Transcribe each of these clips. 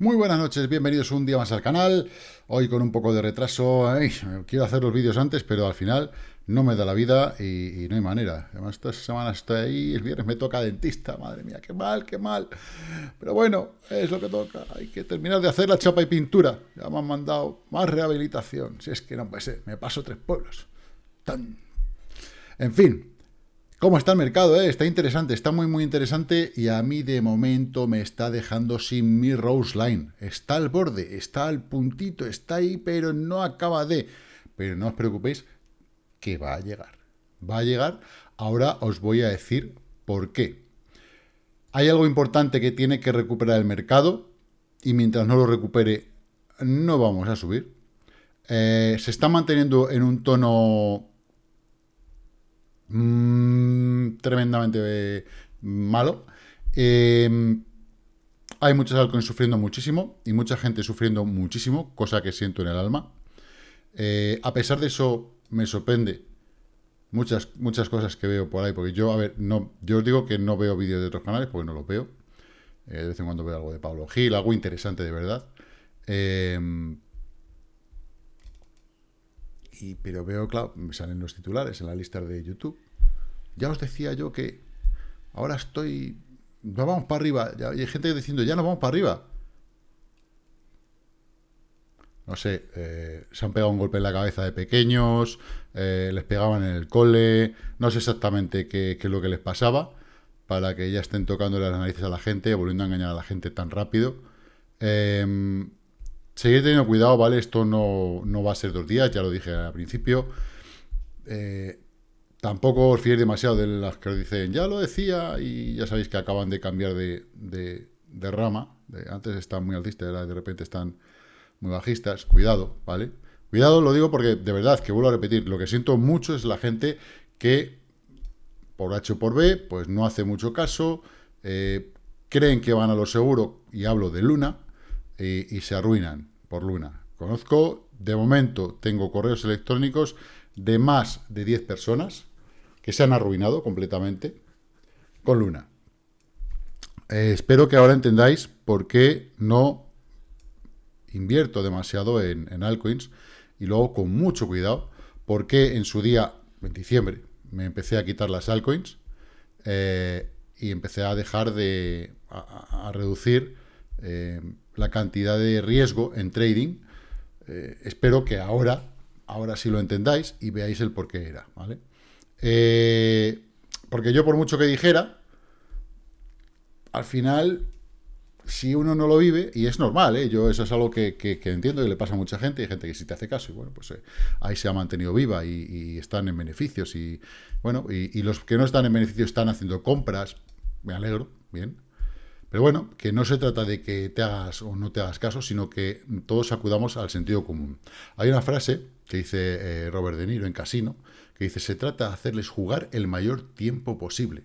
Muy buenas noches, bienvenidos un día más al canal. Hoy con un poco de retraso, quiero hacer los vídeos antes, pero al final no me da la vida y, no hay manera. Además, esta semana estoy ahí, el viernes me toca dentista, madre mía, qué mal, qué mal. Pero bueno, es lo que toca, hay que terminar de hacer la chapa y pintura. Ya me han mandado más rehabilitación, si es que no puede me paso tres pueblos. Tan. En fin, ¿Cómo está el mercado? Eh? Está interesante, está muy, muy interesante y a mí de momento me está dejando sin mi Rose Line. Está al borde, está al puntito, está ahí, pero no acaba de... Pero no os preocupéis que va a llegar. Va a llegar. Ahora os voy a decir por qué. Hay algo importante que tiene que recuperar el mercado y mientras no lo recupere no vamos a subir. Eh, se está manteniendo en un tono Mm, tremendamente malo. Em, hay muchas altcoins sufriendo muchísimo y mucha gente sufriendo muchísimo, cosa que siento en el alma. Eh, a pesar de eso, me sorprende muchas, muchas cosas que veo por ahí, porque yo, a ver, no, yo os digo que no veo vídeos de otros canales porque no los veo. Eh, de vez en cuando veo algo de Pablo Gil, algo interesante de verdad. Em, pero veo, claro, me salen los titulares en la lista de YouTube. Ya os decía yo que ahora estoy... No vamos para arriba. Ya, hay gente diciendo, ya no vamos para arriba. No sé, eh, se han pegado un golpe en la cabeza de pequeños, eh, les pegaban en el cole, no sé exactamente qué, es lo que les pasaba, para que ya estén tocando las narices a la gente, volviendo a engañar a la gente tan rápido. Eh, Seguir teniendo cuidado, ¿vale? Esto no, va a ser dos días, ya lo dije al principio. Eh, tampoco os fiéis demasiado de las que os dicen, ya lo decía, y ya sabéis que acaban de cambiar de, rama. antes están muy altistas, ahora de repente están muy bajistas. Cuidado, ¿vale? Cuidado, lo digo porque de verdad, que vuelvo a repetir, lo que siento mucho es la gente que, por H o por B, pues no hace mucho caso, eh, creen que van a lo seguro, y hablo de Luna, y, se arruinan por Luna. Conozco, de momento, tengo correos electrónicos de más de 10 personas que se han arruinado completamente con Luna. Eh, espero que ahora entendáis por qué no invierto demasiado en, altcoins y luego con mucho cuidado, porque en su día, en diciembre, me empecé a quitar las altcoins eh, y empecé a dejar de, a, reducir eh, la cantidad de riesgo en trading. Eh, espero que ahora, ahora sí lo entendáis y veáis el por qué era, ¿vale? Eh, porque yo por mucho que dijera, al final, si uno no lo vive, y es normal, ¿eh? yo eso es algo que, entiendo y le pasa a mucha gente, hay gente que sí te hace caso, y bueno, pues ahí se ha mantenido viva y, están en beneficios, y bueno, y los que no están en beneficios están haciendo compras, me alegro, bien, pero bueno, que no se trata de que te hagas o no te hagas caso, sino que todos acudamos al sentido común. Hay una frase que dice eh, Robert De Niro en Casino, que dice, se trata de hacerles jugar el mayor tiempo posible.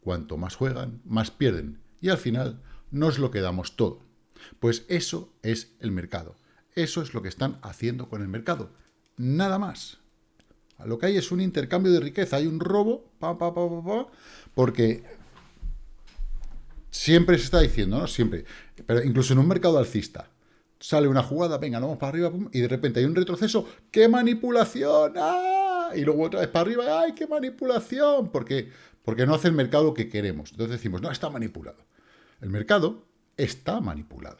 Cuanto más juegan, más pierden. Y al final nos lo quedamos todo. Pues eso es el mercado. Eso es lo que están haciendo con el mercado. Nada más. Lo que hay es un intercambio de riqueza, hay un robo, pa, pa, pa, porque Siempre se está diciendo, ¿no? Siempre. Pero incluso en un mercado alcista. Sale una jugada, venga, vamos para arriba, y de repente hay un retroceso. ¡Qué manipulación! ¡Ah! Y luego otra vez para arriba, ¡ay, qué manipulación! Porque, porque no hace el mercado que queremos. Entonces decimos, no, está manipulado. El mercado está manipulado.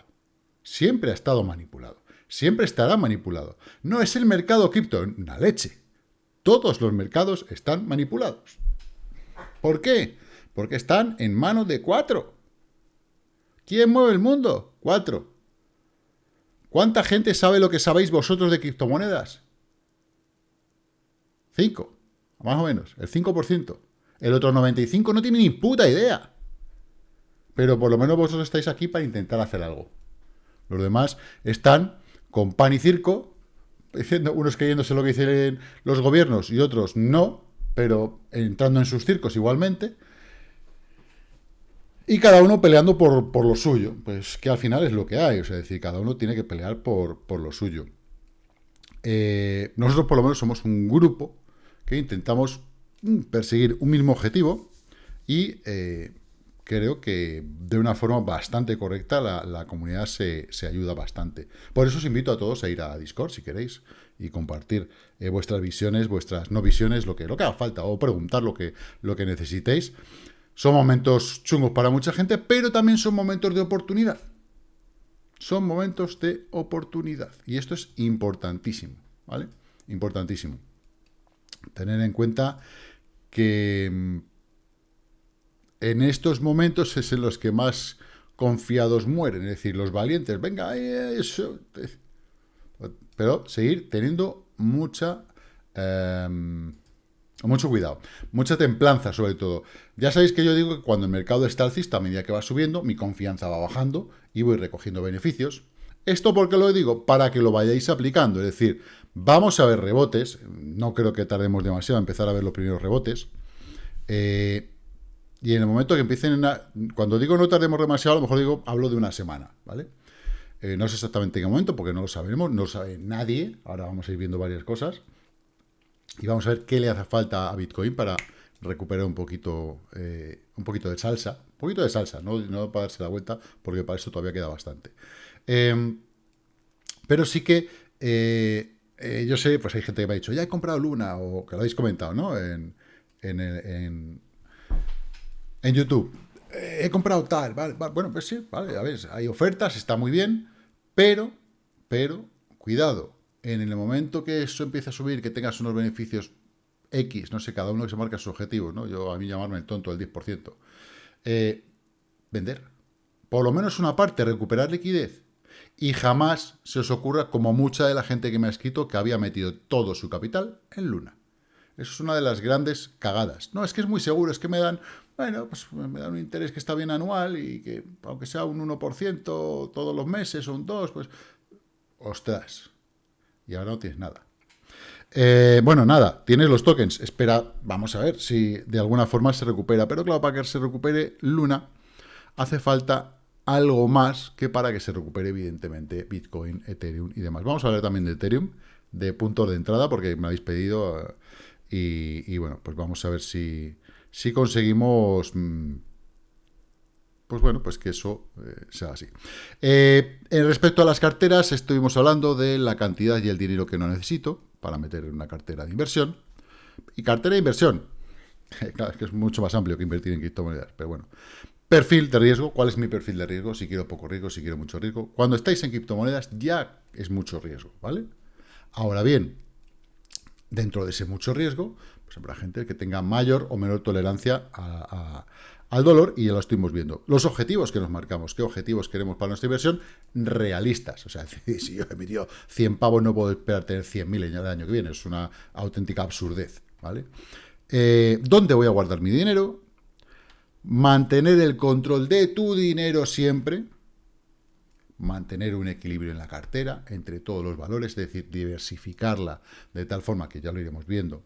Siempre ha estado manipulado. Siempre estará manipulado. No es el mercado cripto, una leche. Todos los mercados están manipulados. ¿Por qué? Porque están en manos de cuatro. ¿Quién mueve el mundo? Cuatro. ¿Cuánta gente sabe lo que sabéis vosotros de criptomonedas? Cinco, más o menos, el 5%. El otro 95% no tiene ni puta idea. Pero por lo menos vosotros estáis aquí para intentar hacer algo. Los demás están con pan y circo, diciendo, unos creyéndose lo que dicen los gobiernos y otros no, pero entrando en sus circos igualmente, y cada uno peleando por, lo suyo, pues que al final es lo que hay, o sea, es decir, cada uno tiene que pelear por, lo suyo. Eh, nosotros por lo menos somos un grupo que intentamos mm, perseguir un mismo objetivo y eh, creo que de una forma bastante correcta la, comunidad se, ayuda bastante. Por eso os invito a todos a ir a Discord si queréis y compartir eh, vuestras visiones, vuestras no visiones, lo que, lo que haga falta o preguntar lo que, lo que necesitéis. Son momentos chungos para mucha gente, pero también son momentos de oportunidad. Son momentos de oportunidad. Y esto es importantísimo, ¿vale? Importantísimo. Tener en cuenta que mm, en estos momentos es en los que más confiados mueren, es decir, los valientes, venga, eso. Pero seguir teniendo mucha... Em, mucho cuidado, mucha templanza sobre todo. Ya sabéis que yo digo que cuando el mercado está alcista, a medida que va subiendo, mi confianza va bajando y voy recogiendo beneficios. ¿Esto porque lo digo? Para que lo vayáis aplicando. Es decir, vamos a ver rebotes. No creo que tardemos demasiado a empezar a ver los primeros rebotes. Eh, y en el momento que empiecen. Cuando digo no tardemos demasiado, a lo mejor digo, hablo de una semana, ¿vale? Eh, no sé exactamente en qué momento, porque no lo sabemos, no lo sabe nadie. Ahora vamos a ir viendo varias cosas. Y vamos a ver qué le hace falta a Bitcoin para recuperar un poquito, eh, un poquito de salsa. Un poquito de salsa, no, no para darse la vuelta, porque para eso todavía queda bastante. Em, pero sí que eh, yo sé, pues hay gente que me ha dicho, ya he comprado Luna, o que lo habéis comentado, ¿no? En, en, en YouTube, eh, he comprado tal, vale, bueno, pues sí, vale, a ver, hay ofertas, está muy bien, pero, pero, cuidado, en el momento que eso empiece a subir, que tengas unos beneficios X, no sé, cada uno que se marca sus objetivos, ¿no? Yo, a mí llamarme el tonto del 10%, eh, vender. Por lo menos una parte, recuperar liquidez. Y jamás se os ocurra, como mucha de la gente que me ha escrito, que había metido todo su capital en Luna. Eso es una de las grandes cagadas. No, es que es muy seguro, es que me dan bueno, pues me da un interés que está bien anual y que aunque sea un 1% todos los meses o un 2%, pues ostras, y ahora no tienes nada. Eh, bueno, nada, tienes los tokens, espera, vamos a ver si de alguna forma se recupera, pero claro, para que se recupere Luna hace falta algo más que para que se recupere evidentemente Bitcoin, Ethereum y demás. Vamos a hablar también de Ethereum, de puntos de entrada, porque me habéis pedido eh, y, bueno, pues vamos a ver si si conseguimos, mm, pues bueno, pues que eso eh, sea así. Eh, respecto a las carteras, estuvimos hablando de la cantidad y el dinero que no necesito para meter en una cartera de inversión. Y cartera de inversión, claro, es que es mucho más amplio que invertir en criptomonedas, pero bueno. Perfil de riesgo, ¿cuál es mi perfil de riesgo? Si quiero poco riesgo, si quiero mucho riesgo. Cuando estáis en criptomonedas ya es mucho riesgo, ¿vale? Ahora bien, dentro de ese mucho riesgo, pues habrá gente que tenga mayor o menor tolerancia al dolor y ya lo estuvimos viendo. Los objetivos que nos marcamos, qué objetivos queremos para nuestra inversión, realistas. O sea, si yo he metido 100 pavos, no puedo esperar tener 100.000 el año que viene. Es una auténtica absurdez, ¿vale? Eh, ¿Dónde voy a guardar mi dinero? Mantener el control de tu dinero siempre, mantener un equilibrio en la cartera entre todos los valores, es decir, diversificarla de tal forma que ya lo iremos viendo,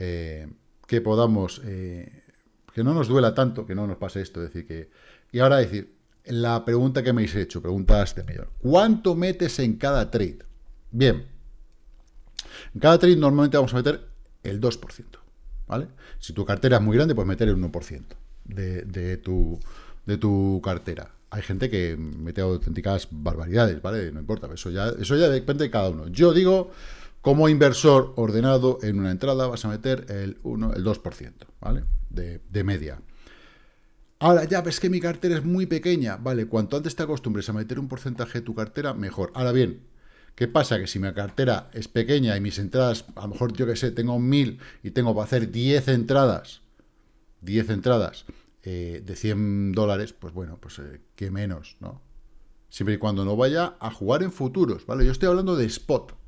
eh, que podamos, eh, que no nos duela tanto, que no nos pase esto, decir que... Y ahora decir, la pregunta que me habéis hecho, preguntas de mayor, ¿cuánto metes en cada trade? Bien, en cada trade normalmente vamos a meter el 2%, ¿vale? Si tu cartera es muy grande, pues meter el 1% de, de, tu, de tu cartera hay gente que mete auténticas barbaridades, ¿vale? No importa, eso ya, eso ya depende de cada uno. Yo digo, como inversor ordenado en una entrada vas a meter el 1, el 2%, ¿vale? De, media. Ahora, ya ves que mi cartera es muy pequeña, ¿vale? Cuanto antes te acostumbres a meter un porcentaje de tu cartera, mejor. Ahora bien, ¿qué pasa? Que si mi cartera es pequeña y mis entradas, a lo mejor, yo que sé, tengo 1000 y tengo para hacer 10 entradas, 10 entradas, eh, de 100 dólares, pues bueno, pues eh, qué menos, ¿no? Siempre y cuando no vaya a jugar en futuros, ¿vale? Yo estoy hablando de spot.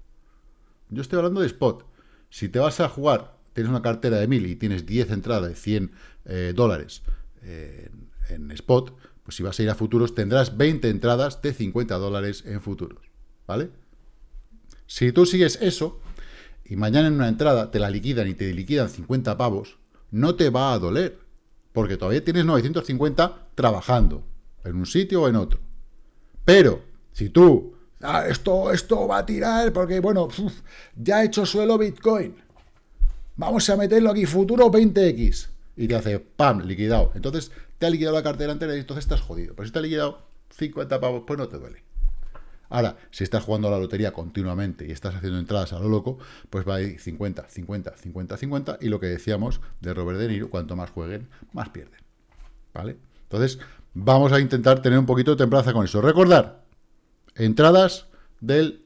Yo estoy hablando de spot. Si te vas a jugar, tienes una cartera de 1000 y tienes 10 entradas de 100 eh, dólares en, spot, pues si vas a ir a futuros tendrás 20 entradas de 50 dólares en futuros, ¿vale? Si tú sigues eso y mañana en una entrada te la liquidan y te liquidan 50 pavos, no te va a doler porque todavía tienes 950 trabajando en un sitio o en otro. Pero, si tú, ah, esto, esto va a tirar porque, bueno, ya he hecho suelo Bitcoin, vamos a meterlo aquí, futuro 20X, y te hace, ¡pam!, liquidado. Entonces, te ha liquidado la cartera entera y entonces estás jodido. Pero si te ha liquidado 50 pavos, pues no te duele. Ahora, si estás jugando a la lotería continuamente y estás haciendo entradas a lo loco, pues va a ir 50, 50, 50, 50, y lo que decíamos de Robert De Niro, cuanto más jueguen, más pierden. ¿Vale? Entonces, vamos a intentar tener un poquito de templanza con eso. Recordar, entradas del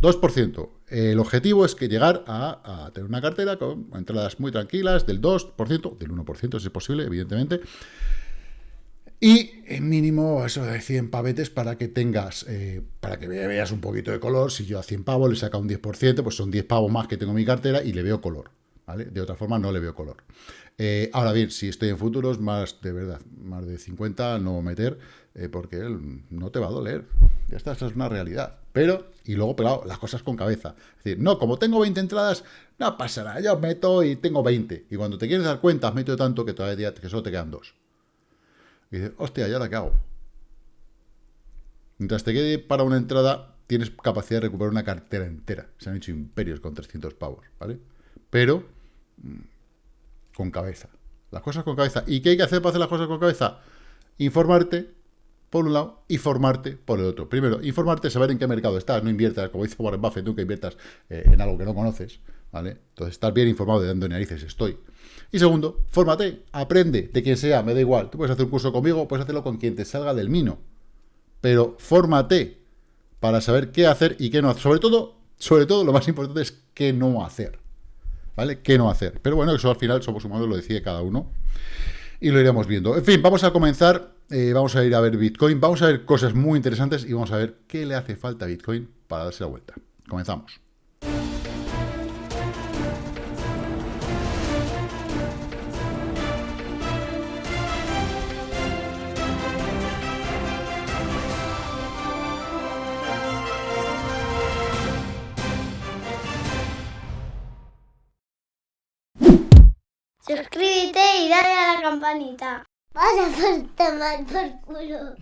2%. El objetivo es que llegar a, tener una cartera con entradas muy tranquilas del 2%, del 1% si es posible, evidentemente, y en mínimo eso de 100 pavetes para que tengas, eh, para que veas un poquito de color. Si yo a 100 pavos le saca un 10%, pues son 10 pavos más que tengo en mi cartera y le veo color. De otra forma no le veo color. Eh, ahora bien, si estoy en futuros, más de verdad, más de 50 no meter, eh, porque no te va a doler. Ya está, esa es una realidad. Pero, y luego, pero las cosas con cabeza. Es decir, no, como tengo 20 entradas, no pasa nada, yo meto y tengo 20. Y cuando te quieres dar cuenta, has metido tanto que todavía que solo te quedan dos. Y dices, hostia, ¿y ahora qué hago? Mientras te quede para una entrada, tienes capacidad de recuperar una cartera entera. Se han hecho imperios con 300 pavos, ¿vale? Pero con cabeza. Las cosas con cabeza. ¿Y qué hay que hacer para hacer las cosas con cabeza? Informarte, por un lado, y formarte por el otro. Primero, informarte, saber en qué mercado estás. No inviertas, como dice Warren Buffett, nunca inviertas eh, en algo que no conoces, ¿vale? Entonces, estar bien informado de dónde narices estoy. Y segundo, fórmate, aprende de quien sea, me da igual. Tú puedes hacer un curso conmigo, puedes hacerlo con quien te salga del mino. Pero fórmate para saber qué hacer y qué no hacer. Sobre todo, sobre todo, lo más importante es qué no hacer. ¿Vale? ¿Qué no hacer? Pero bueno, eso al final somos humanos, lo decide cada uno. Y lo iremos viendo. En fin, vamos a comenzar. Eh, vamos a ir a ver Bitcoin. Vamos a ver cosas muy interesantes y vamos a ver qué le hace falta a Bitcoin para darse la vuelta. Comenzamos. Suscríbete y dale a la campanita. Vas a por por culo.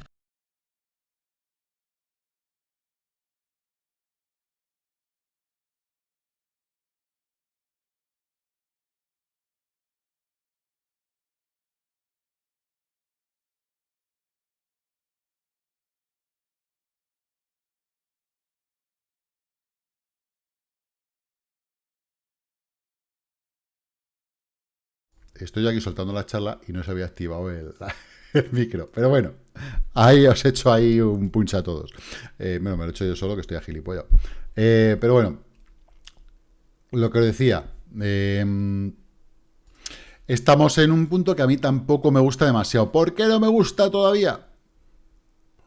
Estoy aquí soltando la charla y no se había activado el, micro. Pero bueno, ahí os he hecho ahí un punch a todos. Eh, bueno, me lo he hecho yo solo, que estoy a gilipollas. Eh, pero bueno, lo que os decía, em, estamos en un punto que a mí tampoco me gusta demasiado. ¿Por qué no me gusta todavía?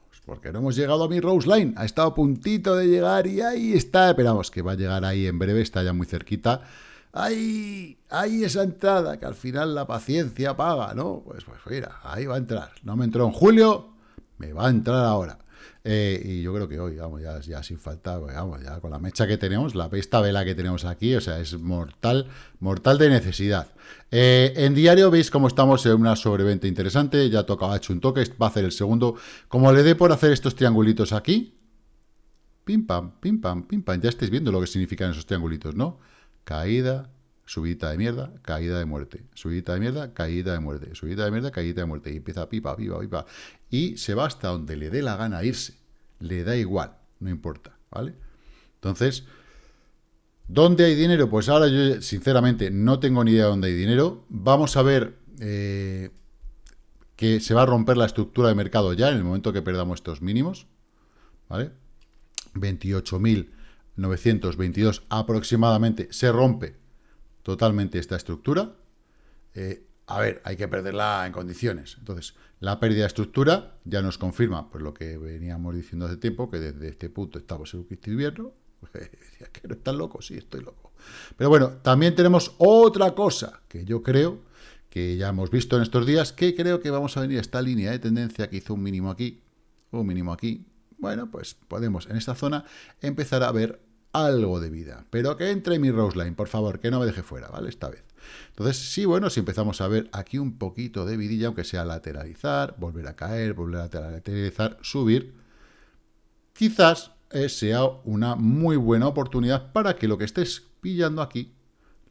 Pues porque no hemos llegado a mi Rose Line. Ha estado a puntito de llegar y ahí está. Esperamos que va a llegar ahí en breve, está ya muy cerquita. ¡Ay! ¡Ay esa entrada! Que al final la paciencia paga, ¿no? Pues, pues mira, ahí va a entrar. No me entró en julio, me va a entrar ahora. Eh, y yo creo que hoy, vamos, ya, ya sin falta, pues, vamos, ya con la mecha que tenemos, la pesta vela que tenemos aquí, o sea, es mortal, mortal de necesidad. Eh, en diario veis cómo estamos en una sobreventa interesante, ya tocaba hecho un toque, va a hacer el segundo. Como le dé por hacer estos triangulitos aquí, pim pam, pim pam, pim pam, ya estáis viendo lo que significan esos triangulitos, ¿no? Caída, subida de mierda, caída de muerte, subida de mierda, caída de muerte, subida de mierda, caída de muerte, y empieza pipa, pipa, pipa, y se va hasta donde le dé la gana irse, le da igual, no importa, ¿vale? Entonces, ¿dónde hay dinero? Pues ahora yo, sinceramente, no tengo ni idea de dónde hay dinero, vamos a ver eh, que se va a romper la estructura de mercado ya en el momento que perdamos estos mínimos, ¿vale? 28.000 922 aproximadamente se rompe totalmente esta estructura. Eh, a ver, hay que perderla en condiciones. Entonces, la pérdida de estructura ya nos confirma pues, lo que veníamos diciendo hace tiempo, que desde este punto estamos en un invierno. Decía que no loco, sí, estoy loco. Pero bueno, también tenemos otra cosa que yo creo que ya hemos visto en estos días, que creo que vamos a venir a esta línea de tendencia que hizo un mínimo aquí, un mínimo aquí. Bueno, pues podemos en esta zona empezar a ver algo de vida. Pero que entre mi Rose Line, por favor, que no me deje fuera, ¿vale? Esta vez. Entonces, sí, bueno, si empezamos a ver aquí un poquito de vidilla, aunque sea lateralizar, volver a caer, volver a lateralizar, subir, quizás eh, sea una muy buena oportunidad para que lo que estés pillando aquí,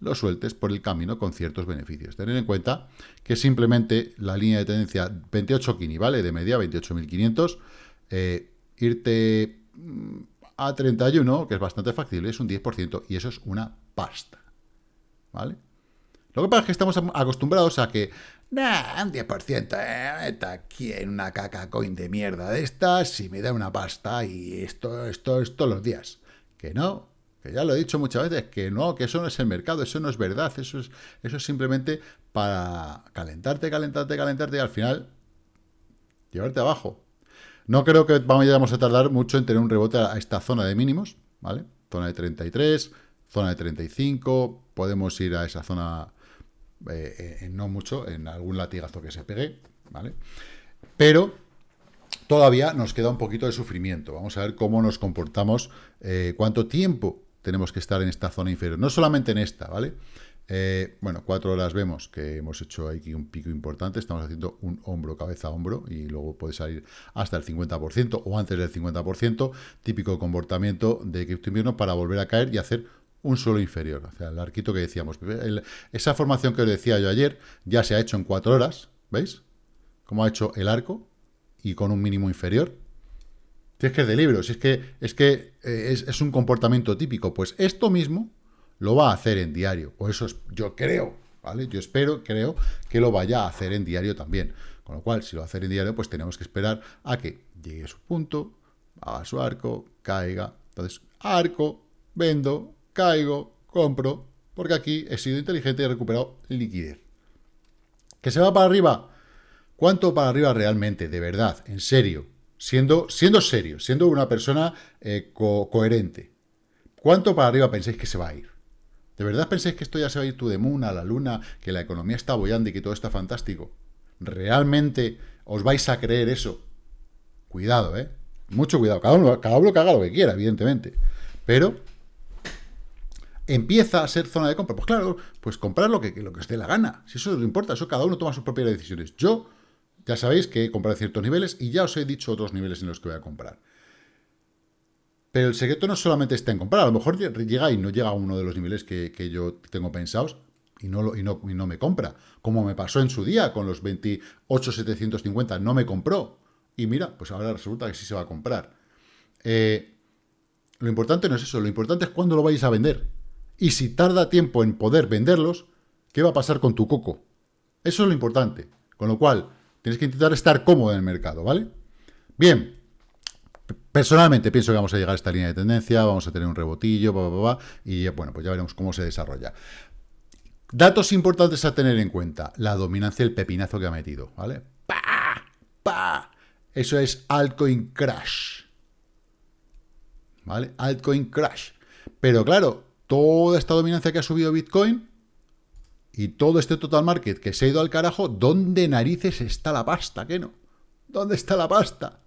lo sueltes por el camino con ciertos beneficios. Tener en cuenta que simplemente la línea de tendencia 28 Kini, ¿vale? De media, 28.500, eh, irte mm, a 31, que es bastante factible, es un 10%, y eso es una pasta, ¿vale? Lo que pasa es que estamos acostumbrados a que, nah, un 10%, eh, está aquí en una caca coin de mierda de estas y me da una pasta y esto, esto, esto los días. Que no, que ya lo he dicho muchas veces, que no, que eso no es el mercado, eso no es verdad, eso es, eso es simplemente para calentarte, calentarte, calentarte y al final llevarte abajo. No creo que vamos a tardar mucho en tener un rebote a esta zona de mínimos, ¿vale? Zona de 33, zona de 35, podemos ir a esa zona eh, en no mucho, en algún latigazo que se pegue, ¿vale? Pero todavía nos queda un poquito de sufrimiento. Vamos a ver cómo nos comportamos, eh, cuánto tiempo tenemos que estar en esta zona inferior. No solamente en esta, ¿vale? Eh, bueno, cuatro horas vemos que hemos hecho aquí un pico importante, estamos haciendo un hombro, cabeza, hombro, y luego puede salir hasta el 50% o antes del 50%, típico comportamiento de cripto invierno para volver a caer y hacer un suelo inferior, o sea, el arquito que decíamos. esa formación que os decía yo ayer ya se ha hecho en cuatro horas, ¿veis? Cómo ha hecho el arco y con un mínimo inferior. Si es que es de libro, si es que, es, que eh, es, un comportamiento típico, pues esto mismo lo va a hacer en diario, o eso es, yo creo, ¿vale? Yo espero, creo que lo vaya a hacer en diario también. Con lo cual, si lo va a hacer en diario, pues tenemos que esperar a que llegue a su punto, haga su arco, caiga. Entonces, arco, vendo, caigo, compro, porque aquí he sido inteligente y he recuperado liquidez. ¿Que se va para arriba? ¿Cuánto para arriba realmente? De verdad, en serio siendo, siendo serio, siendo una persona eh, coherente, ¿cuánto para arriba pensáis que se va a ir? ¿De verdad pensáis que esto ya se va a ir tú de moon a la luna, que la economía está bollando y que todo está fantástico? ¿Realmente os vais a creer eso? Cuidado, ¿eh? Mucho cuidado. Cada uno, cada uno que haga lo que quiera, evidentemente. Pero empieza a ser zona de compra. Pues claro, pues comprar lo que, lo que os dé la gana. Si eso no importa, eso cada uno toma sus propias decisiones. Yo ya sabéis que he comprado ciertos niveles y ya os he dicho otros niveles en los que voy a comprar. Pero el secreto no solamente está en comprar, a lo mejor llega y no llega a uno de los niveles que, yo tengo pensados y no, me compra. Como me pasó en su día con los 28,750, no me compró. Y mira, pues ahora resulta que sí se va a comprar. Eh, lo importante no es eso, lo importante es cuándo lo vais a vender. Y si tarda tiempo en poder venderlos, ¿qué va a pasar con tu coco? Eso es lo importante. Con lo cual, Tienes que intentar estar cómodo en el mercado, ¿vale? Bien, personalmente pienso que vamos a llegar a esta línea de tendencia, vamos a tener un rebotillo, y bueno, pues ya veremos cómo se desarrolla. Datos importantes a tener en cuenta. La dominancia, el pepinazo que ha metido, ¿vale? ¡Pa! ¡Pa! Eso es altcoin crash. ¿Vale? Altcoin crash. Pero claro, toda esta dominancia que ha subido Bitcoin y todo este total market que se ha ido al carajo, ¿dónde narices está la pasta? ¿Qué no? ¿Dónde está la pasta?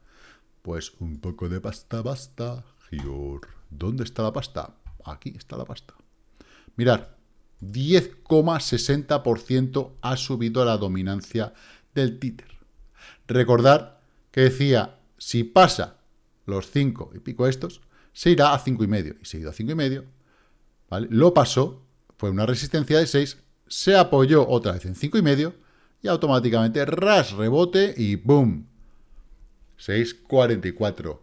Pues un poco de pasta basta, Gior. ¿Dónde está la pasta? Aquí está la pasta. Mirar, 10,60% ha subido la dominancia del títer. Recordar que decía, si pasa los 5 y pico estos, se irá a 5,5. Y se ha ido a 5,5. ¿vale? Lo pasó, fue una resistencia de 6, se apoyó otra vez en 5,5 y automáticamente ras, rebote y boom. 6.44.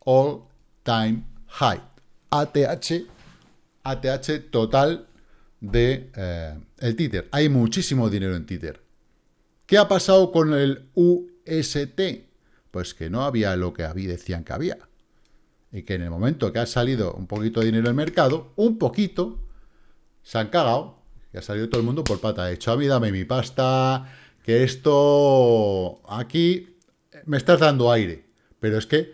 All time high. ATH, ATH total de eh, el títer. Hay muchísimo dinero en títer. ¿Qué ha pasado con el UST? Pues que no había lo que había, decían que había. Y que en el momento que ha salido un poquito de dinero el mercado, un poquito, se han cagado y ha salido todo el mundo por pata. He dicho, a mí dame mi pasta, que esto aquí me estás dando aire. Pero es que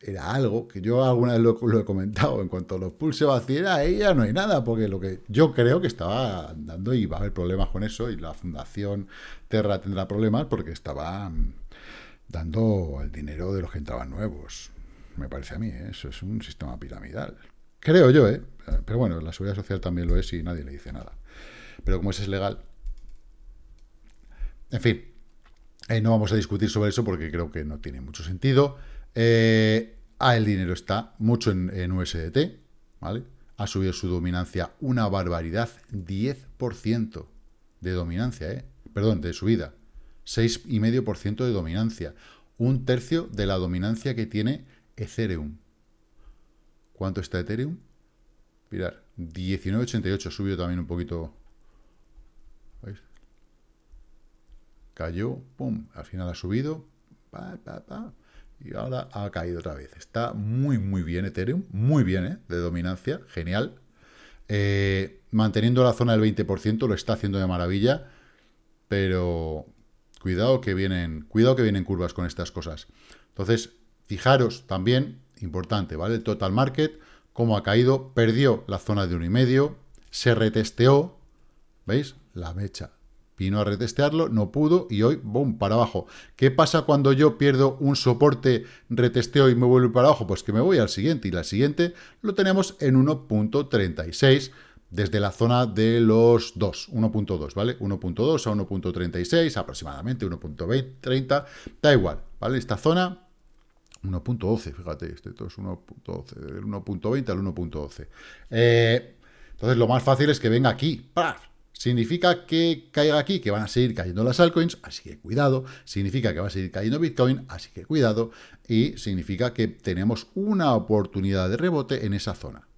era algo que yo alguna vez lo, he comentado, en cuanto a los pulse vacíos, ahí ya no hay nada, porque lo que yo creo que estaba andando y va a haber problemas con eso, y la Fundación Terra tendrá problemas porque estaba dando el dinero de los que entraban nuevos. Me parece a mí, ¿eh? eso es un sistema piramidal. Creo yo, ¿eh? Pero bueno, la seguridad social también lo es y nadie le dice nada pero como ese es legal... En fin, eh, no vamos a discutir sobre eso porque creo que no tiene mucho sentido. Eh, ah, el dinero está mucho en, USDT, ¿vale? ha subido su dominancia una barbaridad, 10% de dominancia, ¿eh? perdón, de subida, 6,5% de dominancia, un tercio de la dominancia que tiene Ethereum. ¿Cuánto está Ethereum? Mirad, 19,88, subió también un poquito. ¿Veis? Cayó, pum, al final ha subido, y ahora ha caído otra vez. Está muy, muy bien Ethereum, muy bien, ¿eh? de dominancia, genial. Eh, manteniendo la zona del 20%, lo está haciendo de maravilla, pero cuidado que vienen, cuidado que vienen curvas con estas cosas. Entonces, fijaros también, importante, ¿vale? El total market, cómo ha caído, perdió la zona de 1,5, se retesteó, ¿veis? La mecha vino a retestearlo, no pudo y hoy, boom, para abajo. ¿Qué pasa cuando yo pierdo un soporte, retesteo y me vuelvo para abajo? Pues que me voy al siguiente y la siguiente lo tenemos en 1.36 desde la zona de los 2, 1.2, ¿vale? 1.2 a 1.36, aproximadamente 1.30, da igual, ¿vale? Esta zona 1.12, fíjate, este todo es 1.12, del 1.20 al 1.12. Eh, entonces, lo más fácil es que venga aquí, ¡paf! Significa que caiga aquí, que van a seguir cayendo las altcoins, así que cuidado. Significa que va a seguir cayendo Bitcoin, así que cuidado. Y significa que tenemos una oportunidad de rebote en esa zona.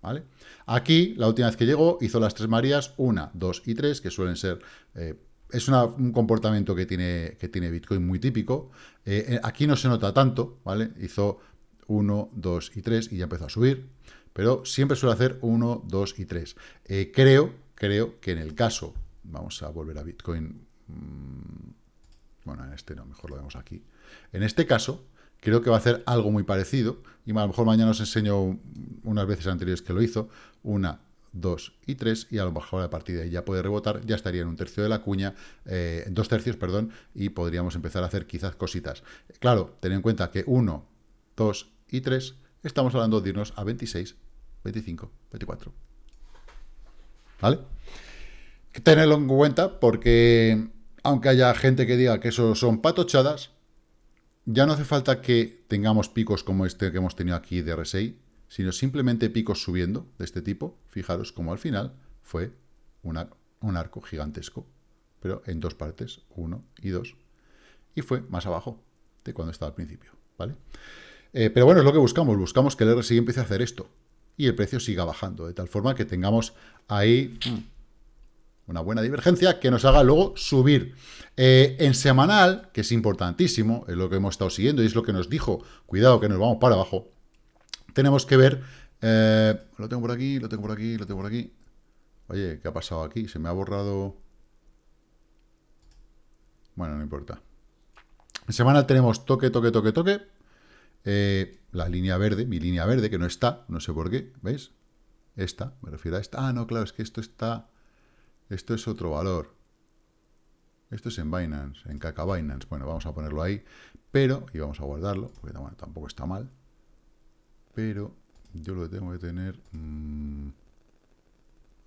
¿Vale? Aquí, la última vez que llegó, hizo las tres Marías, una, dos y tres, que suelen ser... Eh, es un comportamiento que tiene, que tiene Bitcoin muy típico. Eh, eh, aquí no se nota tanto, ¿vale? Hizo 1, 2 y 3 y ya empezó a subir. Pero siempre suele hacer 1, 2 y 3. creo creo que en el caso, vamos a volver a Bitcoin, mm, bueno, en este no, mejor lo vemos aquí. En este caso, creo que va a hacer algo muy parecido, y a lo mejor mañana os enseño unas veces anteriores que lo hizo, una, dos y tres, y a lo mejor a partir de ahí ya puede rebotar, ya estaría en un tercio de la cuña, eh, dos tercios, perdón, y podríamos empezar a hacer quizás cositas. Claro, ten en cuenta que uno, dos y tres, estamos hablando de irnos a 26, 25, 24. ¿Vale? Tenerlo en cuenta porque, aunque haya gente que diga que eso son patochadas, ya no hace falta que tengamos picos como este que hemos tenido aquí de RSI, sino simplemente picos subiendo de este tipo. Fijaros como al final fue un arco gigantesco, pero en dos partes, uno y dos, y fue más abajo de cuando estaba al principio, ¿vale? Eh, pero bueno, es lo que buscamos, buscamos que el RSI empiece a hacer esto, y el precio siga bajando, de tal forma que tengamos ahí mm, una buena divergencia que nos haga luego subir. Eh, en semanal, que es importantísimo, es lo que hemos estado siguiendo y es lo que nos dijo, cuidado que nos vamos para abajo, tenemos que ver, eh, lo tengo por aquí, lo tengo por aquí, lo tengo por aquí, oye, ¿qué ha pasado aquí? Se me ha borrado... Bueno, no importa. En semanal tenemos toque, toque, toque, toque, eh, la línea verde, mi línea verde, que no está, no sé por qué, ¿veis? Esta, me refiero a esta. Ah, no, claro, es que esto está... Esto es otro valor. Esto es en Binance, en Caca Binance. Bueno, vamos a ponerlo ahí, pero, y vamos a guardarlo, porque tampoco está mal. Pero yo lo tengo que tener mmm,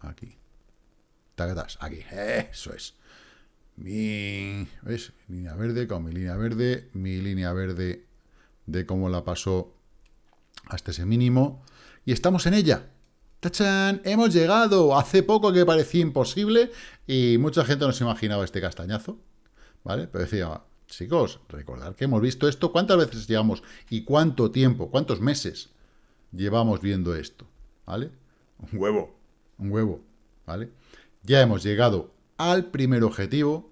aquí. Tagatas, aquí. Eso es. Mi, ¿ves? Línea verde con mi línea verde, mi línea verde de cómo la pasó hasta ese mínimo. Y estamos en ella. ¡Tachán! Hemos llegado. Hace poco que parecía imposible y mucha gente no se imaginaba este castañazo. ¿Vale? Pero decía, chicos, recordad que hemos visto esto. ¿Cuántas veces llevamos y cuánto tiempo, cuántos meses llevamos viendo esto? ¿Vale? Un huevo. Un huevo. ¿Vale? Ya hemos llegado al primer objetivo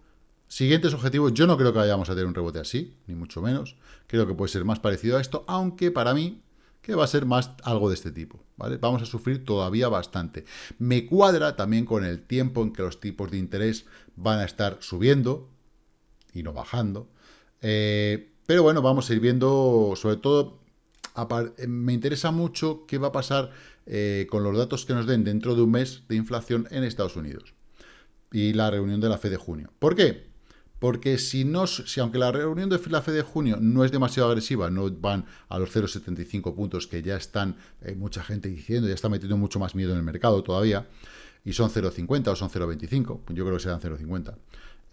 Siguientes objetivos, yo no creo que vayamos a tener un rebote así, ni mucho menos. Creo que puede ser más parecido a esto, aunque para mí que va a ser más algo de este tipo, ¿vale? Vamos a sufrir todavía bastante. Me cuadra también con el tiempo en que los tipos de interés van a estar subiendo y no bajando. Eh, pero bueno, vamos a ir viendo, sobre todo, eh, me interesa mucho qué va a pasar eh, con los datos que nos den dentro de un mes de inflación en Estados Unidos y la reunión de la FED de junio. ¿Por qué? Porque si, no, si aunque la reunión de la FED de junio no es demasiado agresiva, no van a los 0,75 puntos que ya están eh, mucha gente diciendo, ya está metiendo mucho más miedo en el mercado todavía, y son 0,50 o son 0,25, yo creo que serán 0,50.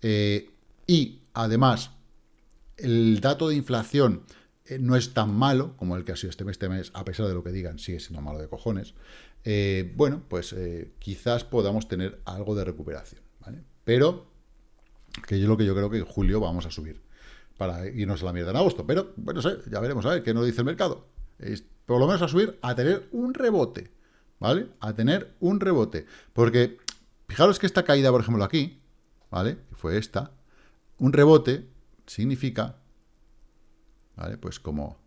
Eh, y además, el dato de inflación eh, no es tan malo como el que ha sido este mes, este mes, a pesar de lo que digan, sigue siendo malo de cojones. eh, bueno, pues quizás podamos tener algo de recuperación, ¿vale? Pero, que yo lo que yo creo que en julio vamos a subir para irnos a la mierda en agosto. Pero, bueno, ya veremos a ver qué nos dice el mercado. Es, por lo menos a subir, a tener un rebote, ¿vale? A tener un rebote. Porque, fijaros que esta caída, por ejemplo, aquí, ¿vale? Fue esta. Un rebote significa, ¿vale? Pues como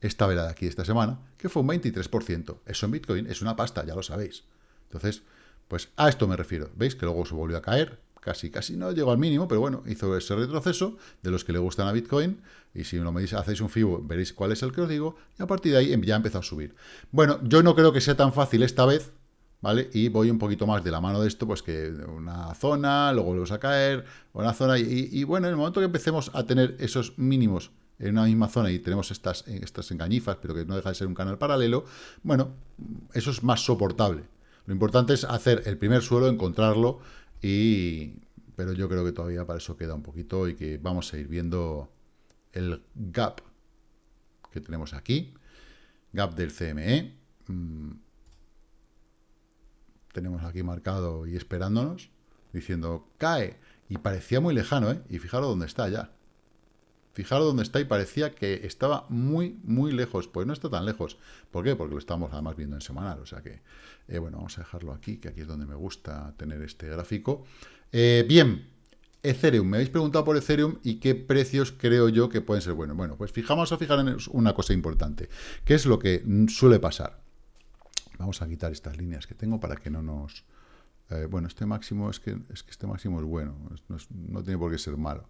esta vela de aquí esta semana, que fue un 23%. Eso en Bitcoin es una pasta, ya lo sabéis. Entonces, pues a esto me refiero. ¿Veis? Que luego se volvió a caer, casi, casi no llegó al mínimo, pero bueno, hizo ese retroceso de los que le gustan a Bitcoin, y si lo medís, hacéis un FIBO, veréis cuál es el que os digo, y a partir de ahí ya empezó a subir. Bueno, yo no creo que sea tan fácil esta vez, ¿vale? Y voy un poquito más de la mano de esto, pues que una zona, luego volvemos a caer, una zona, y, y bueno, en el momento que empecemos a tener esos mínimos en una misma zona y tenemos estas, estas engañifas, pero que no deja de ser un canal paralelo, bueno, eso es más soportable. Lo importante es hacer el primer suelo, encontrarlo, y pero yo creo que todavía para eso queda un poquito y que vamos a ir viendo el gap que tenemos aquí, gap del CME. Mm, tenemos aquí marcado y esperándonos, diciendo cae, y parecía muy lejano, ¿eh? Y fijaros dónde está ya. Fijaros dónde está y parecía que estaba muy, muy lejos. Pues no está tan lejos. ¿Por qué? Porque lo estamos además viendo en semanal. O sea que, eh, bueno, vamos a dejarlo aquí, que aquí es donde me gusta tener este gráfico. Eh, bien, Ethereum. Me habéis preguntado por Ethereum y qué precios creo yo que pueden ser buenos. Bueno, pues fijamos a fijar en una cosa importante. ¿Qué es lo que suele pasar? Vamos a quitar estas líneas que tengo para que no nos... Eh, bueno, este máximo es que, es que este máximo es bueno. no tiene por qué ser malo.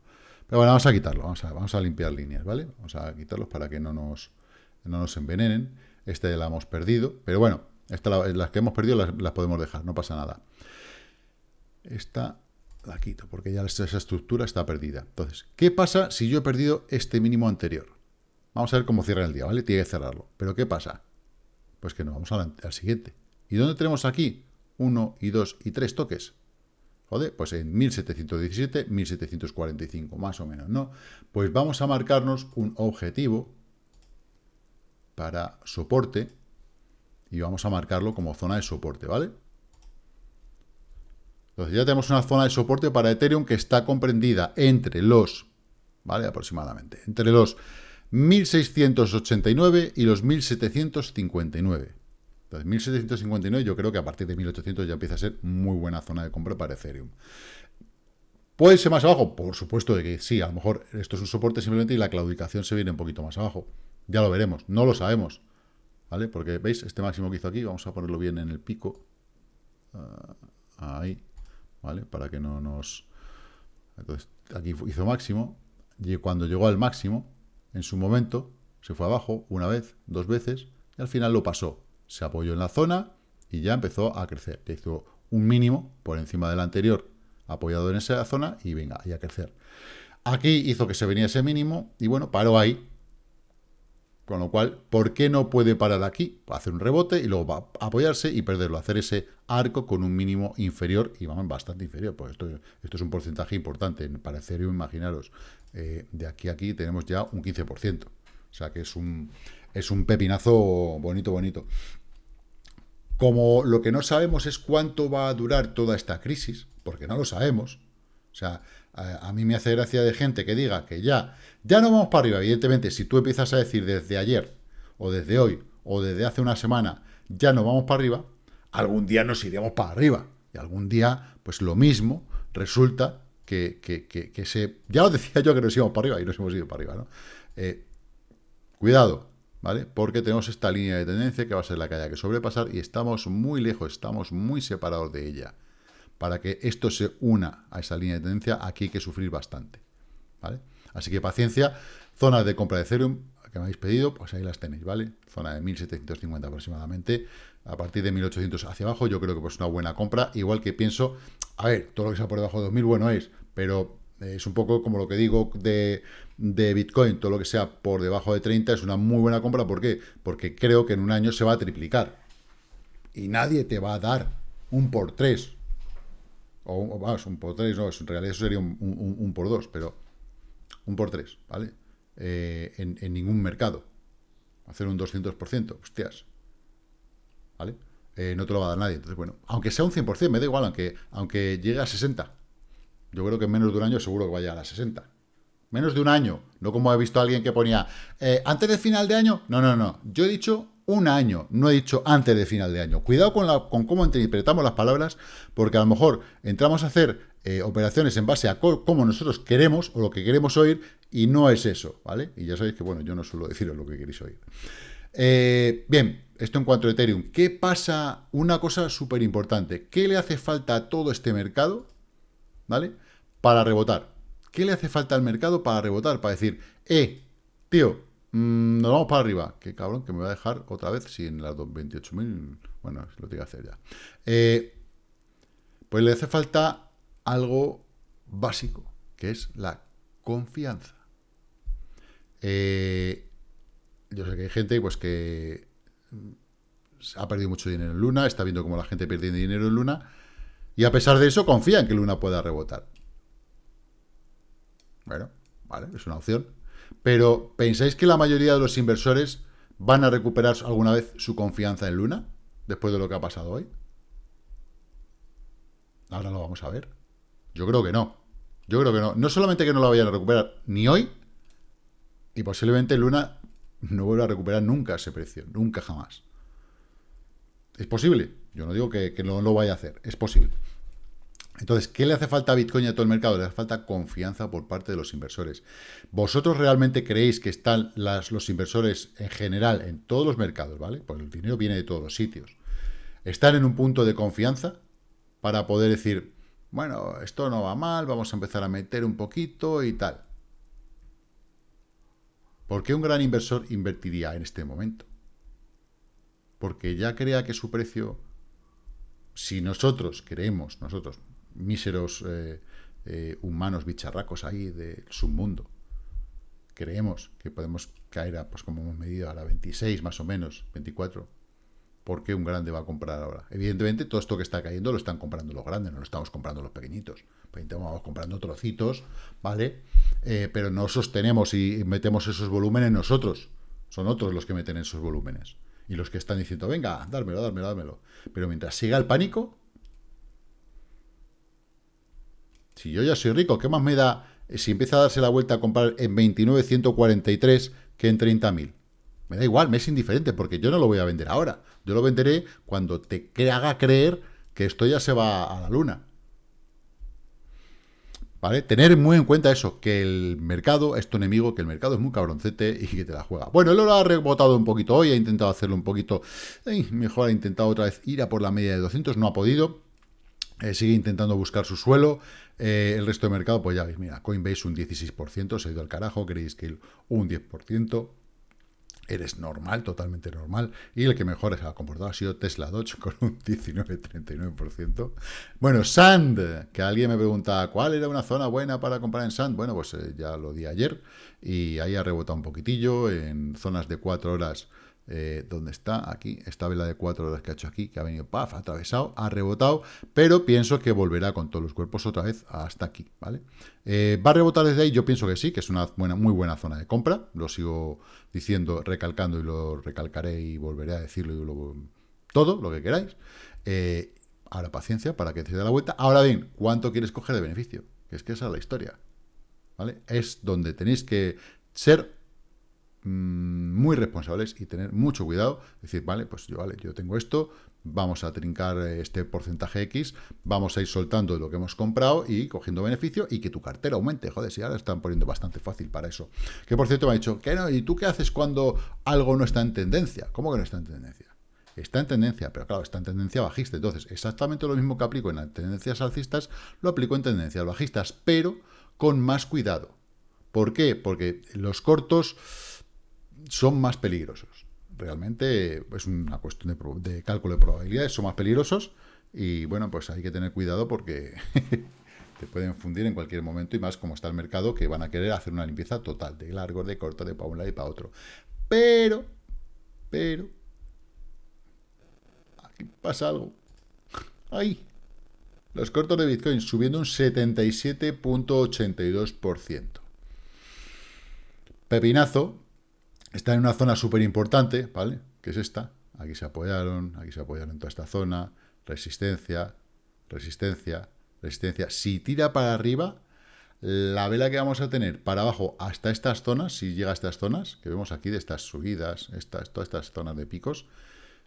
Pero bueno, vamos a quitarlo, vamos a, limpiar líneas, ¿vale? Vamos a quitarlos para que no nos, no nos envenenen. Este la hemos perdido, pero bueno, esta, las que hemos perdido las, podemos dejar, no pasa nada. Esta la quito, porque ya esa estructura está perdida. Entonces, ¿qué pasa si yo he perdido este mínimo anterior? Vamos a ver cómo cierra el día, ¿vale? Tiene que cerrarlo. ¿Pero qué pasa? Pues que nos vamos al siguiente. ¿Y dónde tenemos aquí? Uno y dos y tres toques. Pues en 1717, 1745, más o menos, ¿no? Pues vamos a marcarnos un objetivo para soporte y vamos a marcarlo como zona de soporte, ¿vale? Entonces ya tenemos una zona de soporte para Ethereum que está comprendida entre los, ¿vale? Aproximadamente, entre los 1689 y los 1759. Entonces, 1759 yo creo que a partir de 1800 ya empieza a ser muy buena zona de compra para Ethereum. ¿Puede ser más abajo? Por supuesto de que sí, a lo mejor esto es un soporte simplemente y la claudicación se viene un poquito más abajo. Ya lo veremos, no lo sabemos. ¿Vale? Porque, ¿veis? Este máximo que hizo aquí, vamos a ponerlo bien en el pico. Ah, ahí, ¿vale? Para que no nos... Entonces, aquí hizo máximo, y cuando llegó al máximo, en su momento, se fue abajo una vez, dos veces, y al final lo pasó se apoyó en la zona y ya empezó a crecer. hizo un mínimo por encima del anterior apoyado en esa zona y venga, y a crecer. Aquí hizo que se venía ese mínimo y bueno, paró ahí. Con lo cual, ¿por qué no puede parar aquí? Hacer un rebote y luego va a apoyarse y perderlo. Hacer ese arco con un mínimo inferior y vamos, bastante inferior. Pues esto, esto es un porcentaje importante. Para Ethereum, imaginaros, eh, de aquí a aquí tenemos ya un 15%. O sea que es un, es un pepinazo bonito, bonito. Como lo que no sabemos es cuánto va a durar toda esta crisis, porque no lo sabemos. O sea, a, mí me hace gracia de gente que diga que ya, ya no vamos para arriba. Evidentemente, si tú empiezas a decir desde ayer, o desde hoy, o desde hace una semana, ya no vamos para arriba, algún día nos iremos para arriba. Y algún día, pues lo mismo, resulta que, que, se... Ya os decía yo que nos íbamos para arriba, y nos hemos ido para arriba, ¿no? Eh, cuidado, ¿vale? Porque tenemos esta línea de tendencia que va a ser la que haya que sobrepasar y estamos muy lejos, estamos muy separados de ella. Para que esto se una a esa línea de tendencia, aquí hay que sufrir bastante, ¿vale? Así que paciencia, zonas de compra de Ethereum que me habéis pedido, pues ahí las tenéis, ¿vale? Zona de 1750 aproximadamente, a partir de 1800 hacia abajo, yo creo que pues una buena compra, igual que pienso, a ver, todo lo que sea por debajo de 2000, bueno es, pero es un poco como lo que digo de, de, Bitcoin, todo lo que sea por debajo de 30 es una muy buena compra. ¿Por qué? Porque creo que en un año se va a triplicar. Y nadie te va a dar un por 3. O vamos, un por 3, no, en realidad eso sería un, por 2, pero un por 3, ¿vale? Eh, en, ningún mercado. Hacer un 200%, hostias. ¿Vale? eh, no te lo va a dar nadie. Entonces, bueno, aunque sea un 100%, me da igual, aunque, aunque llegue a 60. Yo creo que en menos de un año seguro que vaya a las 60. Menos de un año. No como he visto a alguien que ponía, eh, antes de final de año. No, no, no. Yo he dicho un año, no he dicho antes de final de año. Cuidado con, con cómo interpretamos las palabras, porque a lo mejor entramos a hacer eh, operaciones en base a cómo nosotros queremos o lo que queremos oír y no es eso, ¿vale? Y ya sabéis que, bueno, yo no suelo deciros lo que queréis oír. Eh, bien, esto en cuanto a Ethereum. ¿Qué pasa? Una cosa súper importante. ¿Qué le hace falta a todo este mercado, ¿vale? Para rebotar. ¿Qué le hace falta al mercado para rebotar? Para decir, eh, tío, mmm, nos vamos para arriba. Qué cabrón que me va a dejar otra vez si en las 28.000... Bueno, lo tengo que hacer ya. Eh, pues le hace falta algo básico, que es la confianza. Eh, yo sé que hay gente pues que ha perdido mucho dinero en Luna, está viendo cómo la gente pierde dinero en Luna, y a pesar de eso confía en que Luna pueda rebotar. Bueno, vale, es una opción. Pero, ¿pensáis que la mayoría de los inversores van a recuperar alguna vez su confianza en Luna? Después de lo que ha pasado hoy. Ahora lo vamos a ver. Yo creo que no. Yo creo que no. No solamente que no la vayan a recuperar ni hoy, y posiblemente Luna no vuelva a recuperar nunca ese precio. Nunca jamás. Es posible. Yo no digo que, no lo vaya a hacer. Es posible. Entonces, ¿qué le hace falta a Bitcoin y a todo el mercado? Le hace falta confianza por parte de los inversores. ¿Vosotros realmente creéis que están los inversores en general en todos los mercados, ¿vale? Porque el dinero viene de todos los sitios. ¿Están en un punto de confianza para poder decir, bueno, esto no va mal, vamos a empezar a meter un poquito y tal? ¿Por qué un gran inversor invertiría en este momento? Porque ya crea que su precio, si nosotros creemos, nosotros, míseros eh, eh, humanos bicharracos ahí del submundo. Creemos que podemos caer a, pues como hemos medido, a la 26 más o menos, 24. ¿Por qué un grande va a comprar ahora? Evidentemente, todo esto que está cayendo lo están comprando los grandes, no lo estamos comprando los pequeñitos. Pues vamos comprando trocitos, ¿vale? Eh, pero no sostenemos y metemos esos volúmenes nosotros. Son otros los que meten esos volúmenes. Y los que están diciendo, venga, dármelo, dármelo, dármelo. Pero mientras siga el pánico, Si yo ya soy rico, ¿qué más me da si empieza a darse la vuelta a comprar en 29.143 que en 30.000? Me da igual, me es indiferente, porque yo no lo voy a vender ahora. Yo lo venderé cuando te haga creer que esto ya se va a la luna. ¿Vale? Tener muy en cuenta eso, que el mercado es tu enemigo, que el mercado es muy cabroncete y que te la juega. Bueno, él lo ha rebotado un poquito hoy, ha intentado hacerlo un poquito, mejor ha intentado otra vez ir a por la media de 200, no ha podido. Eh, sigue intentando buscar su suelo. Eh, el resto de mercado, pues ya veis, mira, Coinbase un 16%, se ha ido al carajo, Grayscale un 10%. Eres normal, totalmente normal. Y el que mejor se ha comportado ha sido Tesla Dodge con un 19-39%. Bueno, Sand, que alguien me pregunta, ¿cuál era una zona buena para comprar en Sand? Bueno, pues eh, ya lo di ayer y ahí ha rebotado un poquitillo en zonas de 4 horas eh, ¿Dónde está? Aquí, esta vela de cuatro horas que ha hecho aquí, que ha venido, paf, atravesado, ha rebotado, pero pienso que volverá con todos los cuerpos otra vez hasta aquí, ¿vale? Eh, ¿Va a rebotar desde ahí? Yo pienso que sí, que es una buena, muy buena zona de compra, lo sigo diciendo, recalcando y lo recalcaré y volveré a decirlo y todo, lo que queráis. Eh, ahora paciencia para que se dé la vuelta. Ahora bien, ¿cuánto quieres coger de beneficio? Que es que esa es la historia, ¿vale? Es donde tenéis que ser muy responsables y tener mucho cuidado, decir, vale, pues yo, vale, yo tengo esto, vamos a trincar este porcentaje X, vamos a ir soltando lo que hemos comprado y cogiendo beneficio y que tu cartera aumente, joder, si ahora están poniendo bastante fácil para eso. Que por cierto me ha dicho, ¿y tú qué haces cuando algo no está en tendencia? ¿Cómo que no está en tendencia? Está en tendencia, pero claro, está en tendencia bajista. Entonces, exactamente lo mismo que aplico en tendencias alcistas, lo aplico en tendencias bajistas, pero con más cuidado. ¿Por qué? Porque los cortos son más peligrosos. Realmente es una cuestión de, cálculo de probabilidades, son más peligrosos y bueno, pues hay que tener cuidado porque te pueden fundir en cualquier momento y más como está el mercado que van a querer hacer una limpieza total, de largo, de corto, de para un lado y para otro. Pero, pero, aquí pasa algo. Ahí, los cortos de Bitcoin subiendo un 77.82%. Pepinazo, está en una zona súper importante, ¿vale? Que es esta, aquí se apoyaron, aquí se apoyaron en toda esta zona, resistencia, resistencia, resistencia. Si tira para arriba, la vela que vamos a tener para abajo hasta estas zonas, si llega a estas zonas, que vemos aquí de estas subidas, estas, todas estas zonas de picos,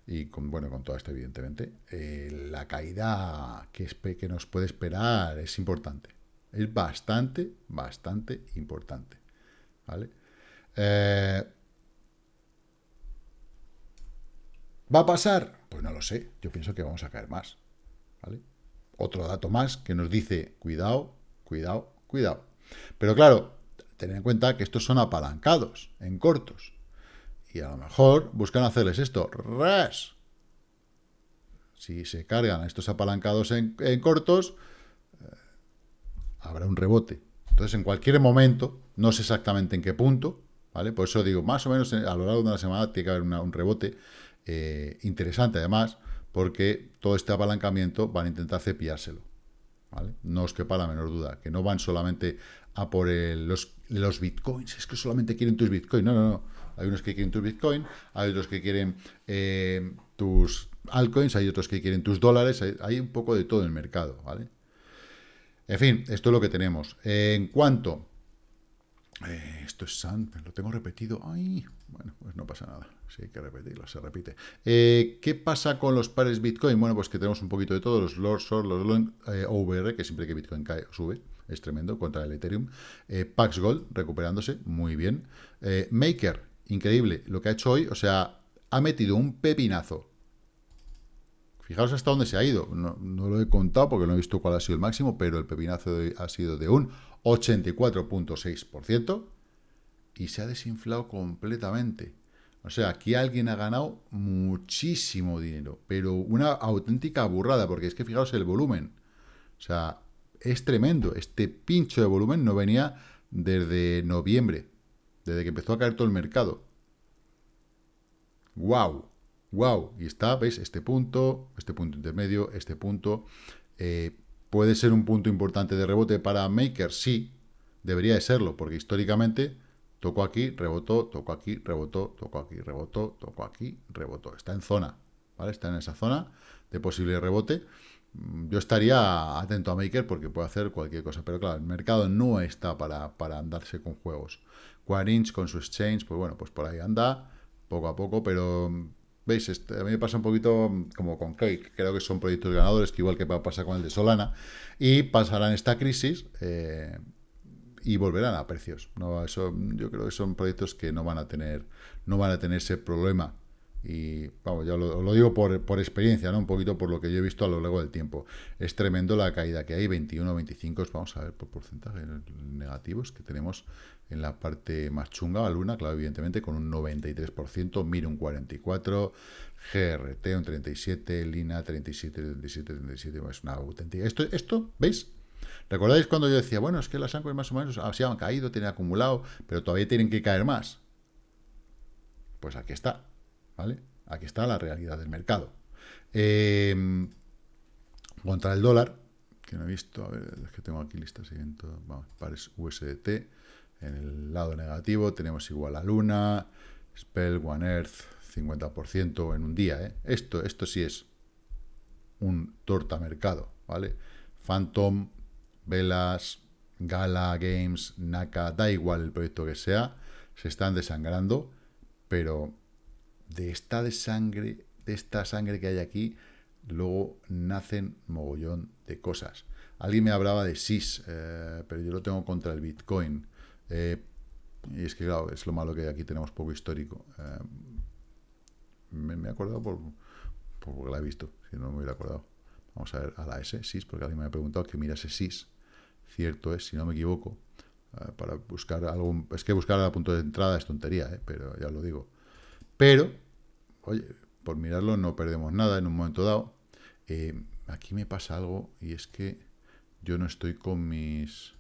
y con, bueno, con todo esto evidentemente, eh, la caída que, que nos puede esperar es importante. Es bastante, bastante importante. ¿Vale? Eh, ¿Va a pasar? Pues no lo sé. Yo pienso que vamos a caer más. ¿Vale? Otro dato más que nos dice, cuidado, cuidado, cuidado. Pero claro, tener en cuenta que estos son apalancados, en cortos. Y a lo mejor buscan hacerles esto, ras. Si se cargan estos apalancados en, cortos, eh, habrá un rebote. Entonces, en cualquier momento, no sé exactamente en qué punto, ¿vale? Por eso digo, más o menos a lo largo de una semana tiene que haber un rebote eh, interesante, además, porque todo este apalancamiento van a intentar cepillárselo. ¿vale? No os quepa la menor duda, que no van solamente a por los, bitcoins, es que solamente quieren tus bitcoins. No, no, no. Hay unos que quieren tus bitcoins, hay otros que quieren eh, tus altcoins, hay otros que quieren tus dólares, hay, un poco de todo en el mercado, ¿vale? En fin, esto es lo que tenemos. en cuanto... Eh, esto es SAN, lo tengo repetido. Ay, bueno, pues no pasa nada. Sí, hay que repetirlo, se repite. Eh, ¿Qué pasa con los pares Bitcoin? Bueno, pues que tenemos un poquito de todo, los Lord Short, los Long eh, OVR, que siempre que Bitcoin cae, sube, es tremendo, contra el Ethereum. Pax Gold, recuperándose, muy bien. Maker, increíble, lo que ha hecho hoy, o sea, ha metido un pepinazo. Fijaos hasta dónde se ha ido. No, no, lo he contado porque no he visto cuál ha sido el máximo, pero el pepinazo de hoy ha sido de un 84.6% y se ha desinflado completamente. O sea, aquí alguien ha ganado muchísimo dinero, pero una auténtica burrada, porque es que fijaos el volumen. O sea, es tremendo. Este pincho de volumen no venía desde noviembre, desde que empezó a caer todo el mercado. ¡Wow! ¡Wow! Y está, ¿veis? Este punto, este punto intermedio, este punto. Eh, ¿Puede ser un punto importante de rebote para Maker? Sí, debería de serlo, porque históricamente Tocó aquí, rebotó, tocó aquí, rebotó, tocó aquí, rebotó, tocó aquí, rebotó. Está en zona, ¿vale? Está en esa zona de posible rebote. Mm, yo estaría atento a Maker porque puede hacer cualquier cosa. Pero claro, el mercado no está para, para andarse con juegos. Quarinch con su exchange, pues bueno, pues por ahí anda, poco a poco, pero ¿Veis? Este, a mí me pasa un poquito como con Cake. Creo que son proyectos ganadores, que igual que pasa con el de Solana. Y pasarán esta crisis. Eh, y volverán a precios. No, eso, yo creo que son proyectos que no van a tener, no van a tener ese problema. Y vamos, ya lo, digo por, por, experiencia, ¿no? Un poquito por lo que yo he visto a lo largo del tiempo. Es tremendo la caída que hay, 21, 25, vamos a ver por porcentaje negativos que tenemos en la parte más chunga, la luna, claro, evidentemente, con un 93%, MIR un 44%, GRT un 37%, Lina 37, 37, 37, es una auténtica... Esto, esto, ¿veis? ¿Recordáis cuando yo decía, bueno, es que las áncoras más o menos así han caído, tienen acumulado, pero todavía tienen que caer más? Pues aquí está, ¿vale? Aquí está la realidad del mercado. Em, contra el dólar, que no he visto, a ver, es que tengo aquí listas vamos, pares USDT, en el lado negativo tenemos igual a Luna, Spell, One Earth, 50% en un día, ¿eh? Esto, esto sí es un torta mercado, ¿vale? Phantom, Velas, Gala, Games, Naka, da igual el proyecto que sea, se están desangrando, pero de esta de sangre, de esta sangre que hay aquí, luego nacen mogollón de cosas. Alguien me hablaba de SIS, eh, pero yo lo tengo contra el Bitcoin. Eh, y es que, claro, es lo malo que aquí tenemos poco histórico. Eh, me, he acordado por, por, porque la he visto, si no me hubiera acordado. Vamos a ver a la S, SIS, porque alguien me ha preguntado que mirase SIS cierto es, si no me equivoco, para buscar algún... Es que buscar a punto de entrada es tontería, pero ya lo digo. Pero, oye, por mirarlo no perdemos nada en un momento dado. Eh, aquí me pasa algo y es que yo no estoy con mis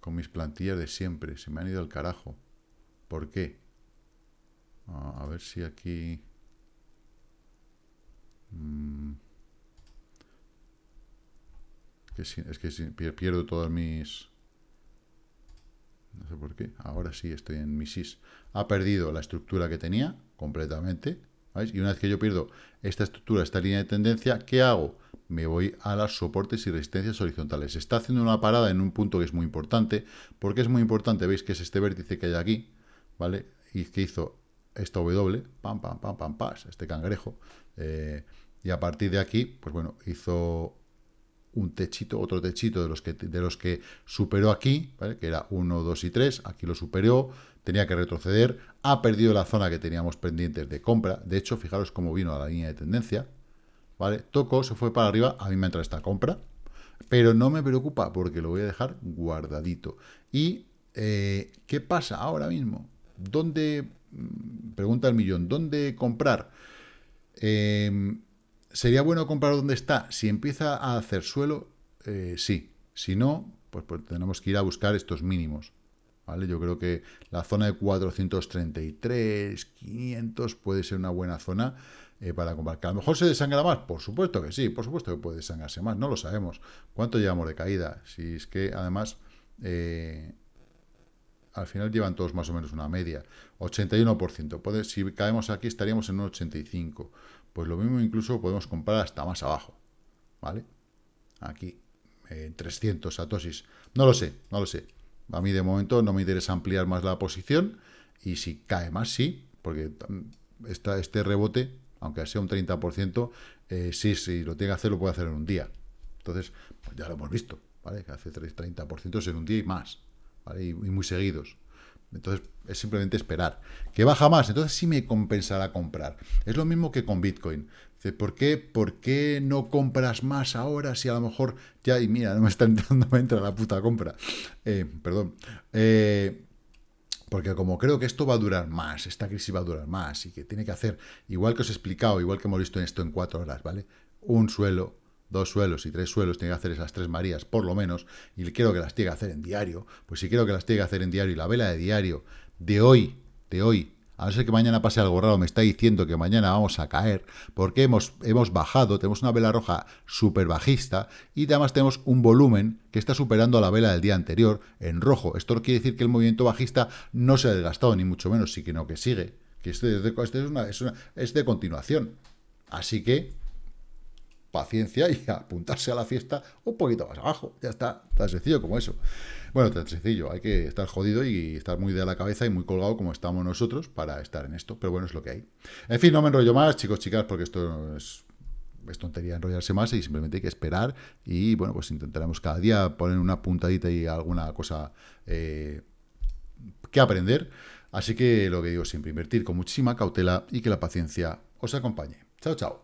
con mis plantillas de siempre. Se me han ido al carajo. ¿Por qué? A ver si aquí... Mm, es que pierdo todas mis... No sé por qué. Ahora sí estoy en mi SIS. Ha perdido la estructura que tenía completamente. Y una vez que yo pierdo esta estructura, esta línea de tendencia, ¿qué hago? Me voy a los soportes y resistencias horizontales. Está haciendo una parada en un punto que es muy importante. porque es muy importante? Veis que es este vértice que hay aquí, ¿vale? Y que hizo esta W, pam, pam, pam, pam, pas, este cangrejo. Eh, y a partir de aquí, pues bueno, hizo un techito, otro techito de los que, de los que superó aquí, que era 1, 2 y 3, aquí lo superó, tenía que retroceder, ha perdido la zona que teníamos pendientes de compra, de hecho, fijaros cómo vino a la línea de tendencia, ¿vale? Tocó, se fue para arriba, a mí me entra esta compra, pero no me preocupa porque lo voy a dejar guardadito. ¿Y eh, qué pasa ahora mismo? ¿Dónde, mm, pregunta el millón, ¿dónde comprar? Eh, ¿Sería bueno comprar donde está? Si empieza a hacer suelo, eh, sí. Si no, pues, pues, tenemos que ir a buscar estos mínimos. ¿Vale? Yo creo que la zona de 433, 500 puede ser una buena zona eh, para comprar. ¿Que a lo mejor se desangra más? Por supuesto que sí, por supuesto que puede desangrarse más, no lo sabemos. ¿Cuánto llevamos de caída? Si es que además... Eh, al final llevan todos más o menos una media. 81%. Puede, si caemos aquí estaríamos en un 85%. Pues lo mismo incluso podemos comprar hasta más abajo, ¿vale? Aquí, en 300 satosis. No lo sé, no lo sé. A mí de momento no me interesa ampliar más la posición y si cae más, sí, porque esta, este rebote, aunque sea un 30%, eh, sí, sí, lo tiene que hacer, lo puede hacer en un día. Entonces, pues ya lo hemos visto, ¿vale? Que hace 30% en un día y más, y muy seguidos. Entonces, es simplemente esperar. ¿Que baja más? Entonces sí me compensará comprar. Es lo mismo que con Bitcoin. ¿Por qué, ¿por qué no compras más ahora si a lo mejor ya, y mira, no me está entrando, me entra la puta compra? Eh, perdón. Eh, porque como creo que esto va a durar más, esta crisis va a durar más y que tiene que hacer, igual que os he explicado, igual que hemos visto esto en cuatro horas, ¿vale? Un suelo, dos suelos y tres suelos, tiene que hacer esas tres Marías, por lo menos, y quiero que las tiene que hacer en diario, pues si quiero que las tiene que hacer en diario y la vela de diario de hoy, de hoy, a no ser que mañana pase algo raro, me está diciendo que mañana vamos a caer, porque hemos, hemos bajado, tenemos una vela roja súper bajista, y además tenemos un volumen que está superando a la vela del día anterior en rojo. Esto no quiere decir que el movimiento bajista no se ha desgastado, ni mucho menos, sino que sigue, que este, es este es, es de continuación. Así que paciencia y apuntarse a la fiesta un poquito más abajo. Ya está, tan sencillo como eso. Bueno, tan sencillo, hay que estar jodido y estar muy de la cabeza y muy colgado como estamos nosotros para estar en esto, pero bueno, es lo que hay. En fin, no me enrollo más, chicos, chicas, porque esto es, es tontería enrollarse más y simplemente hay que esperar y bueno, pues intentaremos cada día poner una puntadita y alguna cosa eh, que aprender. Así que lo que digo siempre, invertir con muchísima cautela y que la paciencia os acompañe. Chao, chao.